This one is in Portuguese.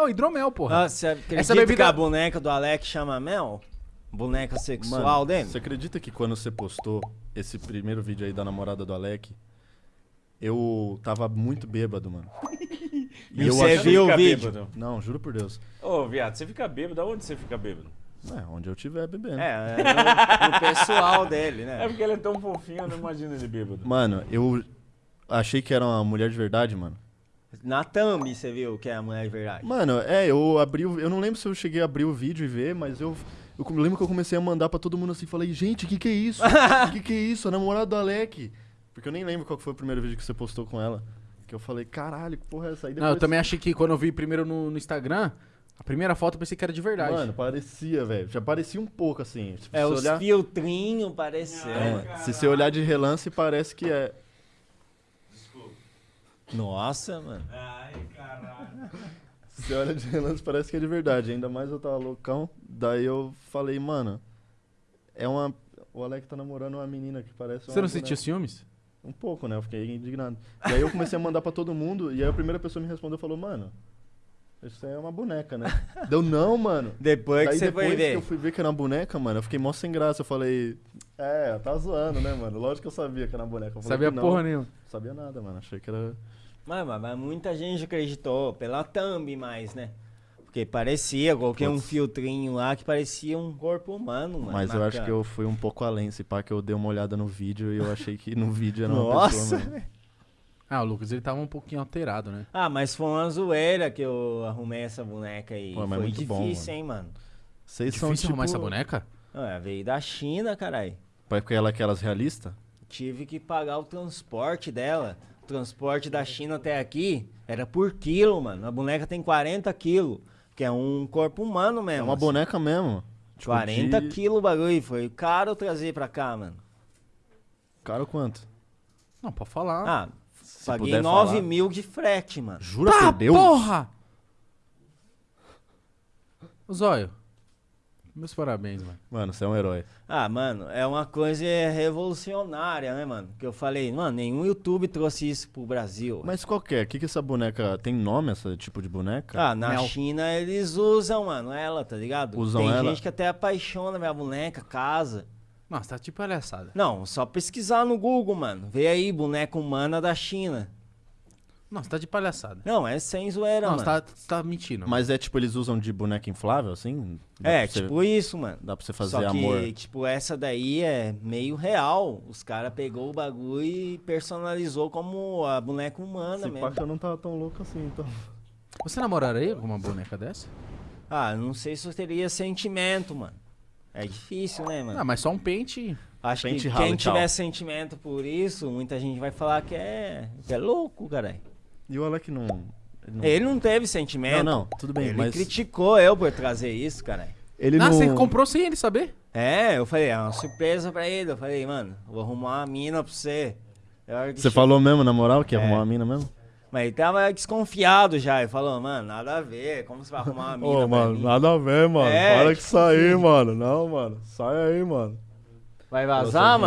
Ô, hidromel, porra. Ah, você acredita Essa bebida- que a boneca do Alex chama Mel? Boneca sexual Mano, dele? Você acredita que quando você postou esse primeiro vídeo aí da namorada do Alec, eu tava muito bêbado, mano. E você viu o fica vídeo? bêbado. Não, juro por Deus. Ô, viado, você fica bêbado? Aonde você fica bêbado? É, onde eu tiver bebendo. É, é no, no pessoal dele, É né? porque ele é tão fofinho, eu não imagino ele bêbado. Mano, eu achei que era uma mulher de verdade, mano. Na thumb você viu que é a mulher de verdade. Mano, é, eu abri o, Eu não lembro se eu cheguei a abrir o vídeo e ver, mas eu. Eu lembro que eu comecei a mandar pra todo mundo assim, falei, gente, que que é isso? que que é isso? A namorada do Alec. Porque eu nem lembro qual foi o primeiro vídeo que você postou com ela. Que eu falei, caralho, que porra é essa? Aí Não, eu também achei que quando eu vi primeiro no, no Instagram, a primeira foto eu pensei que era de verdade. Mano, parecia, velho. Já parecia um pouco assim. Se É, os olhar, filtrinhos parecendo. é, se você olhar de relance, parece que é. Nossa, mano. Se você olha de relance, parece que é de verdade. Ainda mais eu tava loucão. Daí eu falei, mano, é uma. O Alec tá namorando uma menina que parece Você uma não boneca. sentiu ciúmes? Um pouco, né? Eu fiquei indignado. E aí eu comecei a mandar pra todo mundo, e aí a primeira pessoa me respondeu e falou, mano, isso aí é uma boneca, né? Deu não, mano. Depois que Daí você depois foi que ver. eu fui ver que era uma boneca, mano, eu fiquei mó sem graça. Eu falei, é, tá zoando, né, mano? Lógico que eu sabia que era uma boneca. Eu falei Sabia que não. porra nenhuma. Sabia nada, mano. Achei que era. Mas, mas, mas muita gente acreditou pela thumb mais, né? Porque parecia, coloquei um Putz. filtrinho lá que parecia um corpo humano, mano. Mas eu acho que eu fui um pouco além, se pá, que eu dei uma olhada no vídeo e eu achei que no vídeo era uma Nossa! pessoa. Ah, o Lucas, ele tava um pouquinho alterado, né? Ah, mas foi uma zoeira que eu arrumei essa boneca aí. Pô, mas foi muito difícil, bom, mano. hein, mano. Vocês Difícil são tipo... arrumar essa boneca? Ah, veio da China, caralho. Porque ela é aquelas realistas? Tive que pagar o transporte dela. O transporte da China até aqui era por quilo, mano. A boneca tem 40 quilos. Que é um corpo humano É mesmo. uma assim. boneca mesmo. Tipo, 40 de- quilos o bagulho. Foi caro trazer pra cá, mano. Caro quanto? Não, pode falar. Ah, Se paguei puder 9 falar. mil de frete, mano. Jura tá, por Deus? porra! Ô, Zóio, meus parabéns, mano. Mano, você é um herói. Ah, mano, é uma coisa revolucionária, né, mano? Que eu falei, mano, nenhum YouTube trouxe isso pro Brasil. Mas qual que é? O que, que essa boneca... Tem nome, essa tipo de boneca? Ah, na Mel. China eles usam, mano, ela, tá ligado? Usam Tem ela? gente que até apaixona minha boneca, casa. Nossa, tá tipo palhaçada. Não, só pesquisar no Google, mano. Vê aí, boneca humana da China. Nossa, tá de palhaçada. Não, é sem zoeira, Nossa, mano. tá, tá mentindo. Mas é tipo, eles usam de boneca inflável, assim? Dá É, você- tipo isso, mano. Dá pra você fazer Só que, amor. tipo, essa daí é meio real. Os caras pegou o bagulho e personalizou como a boneca humana Esse mesmo. eu não tava tão louco assim, então. Você namoraria com uma boneca dessa? Ah, não sei se eu teria sentimento, mano. É difícil, né, mano? Ah, mas só um pente. Acho pente que quem tchau. tiver sentimento por isso, muita gente vai falar que é, que é louco, caralho. E o Alec não... Ele não... Ele não teve sentimento. Não, não, tudo bem, Ele mas... criticou eu por trazer isso, caralho. Ele ah, não... você comprou sem ele saber? É, eu falei, é uma surpresa pra ele. Eu falei, mano, vou arrumar uma mina pra você. Você falou mesmo, na moral, que ia É. arrumar uma mina mesmo? Mas ele tava desconfiado já. Ele falou, mano, nada a ver. Como você vai arrumar uma mina pra mim? nada a ver, mano. É, Para tipo que sair, mano. Não, mano. Sai aí, mano. Vai Nossa, vazar, gente. mano?